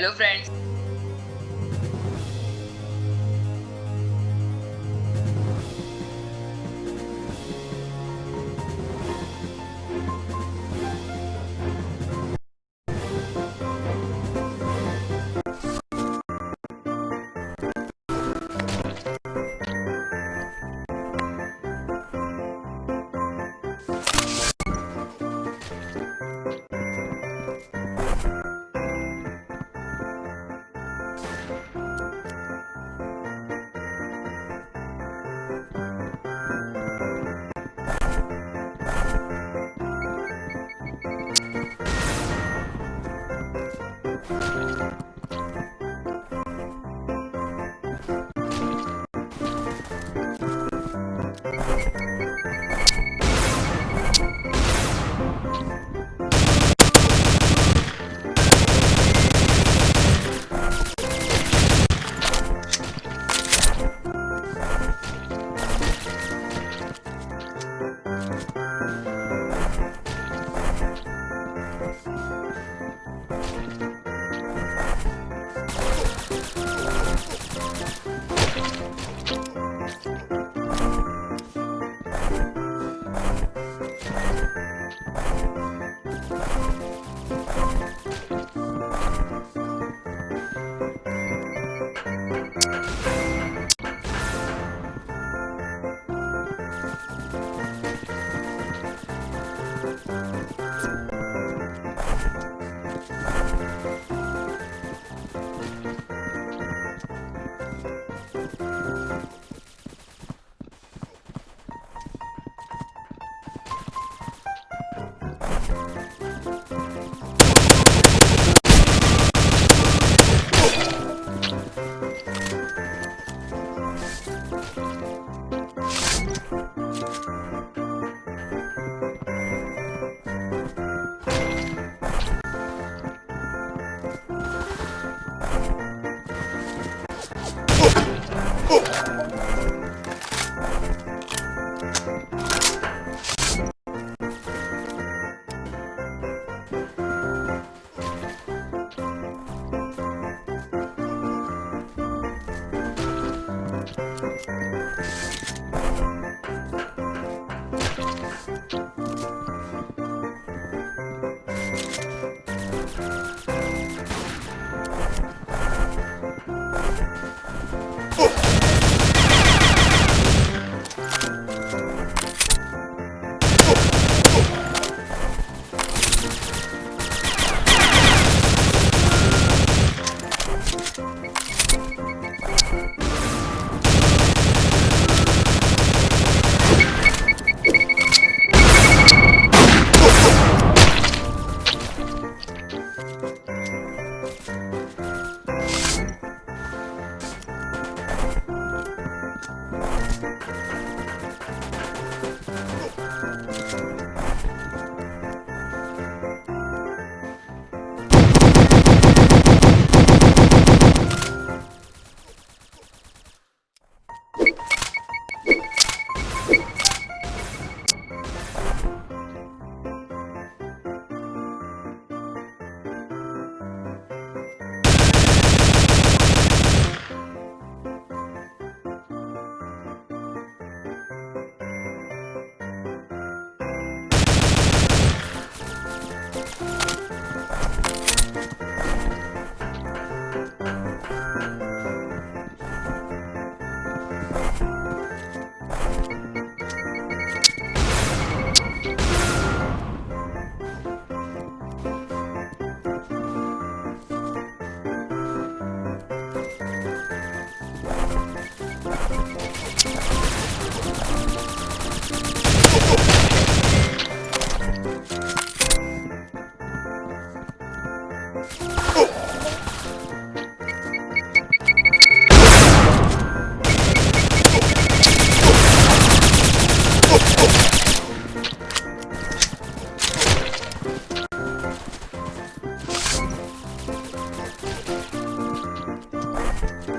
Hello friends.